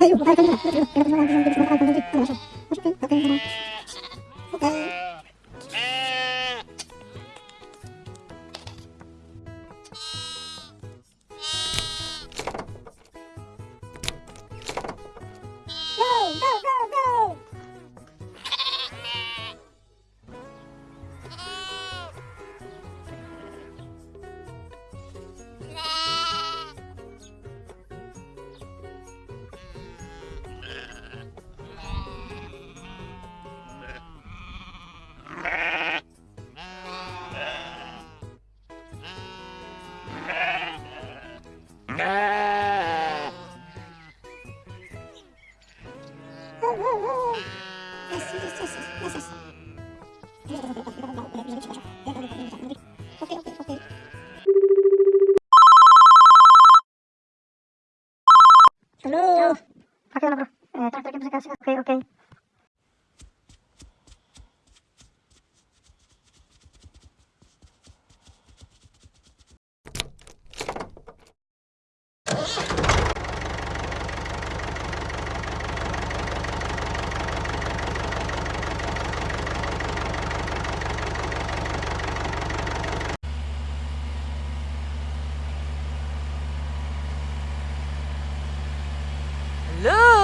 哎呦，我把它关掉了，给它关掉，它就直接在直播画面当中就就消失了。我是跟，我跟。Oke, okay, okay. Look!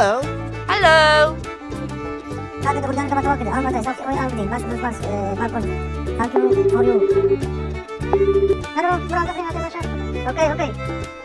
Hello. Hello. Okay okay.